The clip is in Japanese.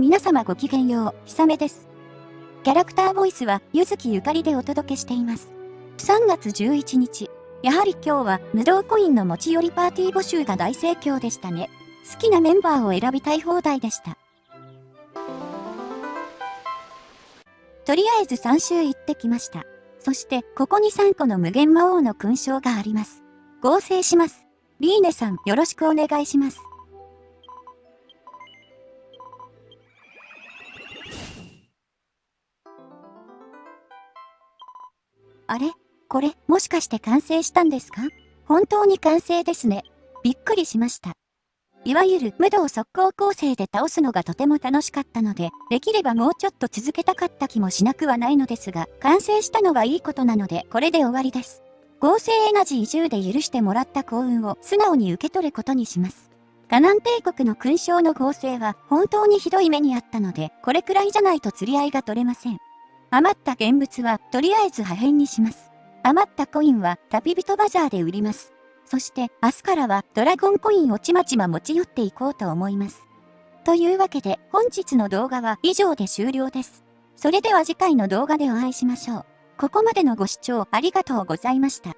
皆様ごきげんよう、ひさめです。キャラクターボイスは、ゆずきゆかりでお届けしています。3月11日、やはり今日は無料コインの持ち寄りパーティー募集が大盛況でしたね。好きなメンバーを選びたい放題でした。とりあえず3周行ってきました。そして、ここに3個の無限魔王の勲章があります。合成します。リーネさん、よろしくお願いします。あれ？これ、もしかして完成したんですか？本当に完成ですね。びっくりしました。いわゆる無道速攻構成で倒すのがとても楽しかったので、できればもうちょっと続けたかった気もしなくはないのですが、完成したのはいいことなので、これで終わりです。合成エナジー10で許してもらった幸運を素直に受け取ることにします。カナン帝国の勲章の合成は本当にひどい目にあったので、これくらいじゃないと釣り合いが取れません。余った現物はとりあえず破片にします。余ったコインは旅人バザーで売ります。そして明日からはドラゴンコインをちまちま持ち寄っていこうと思います。というわけで本日の動画は以上で終了です。それでは次回の動画でお会いしましょう。ここまでのご視聴ありがとうございました。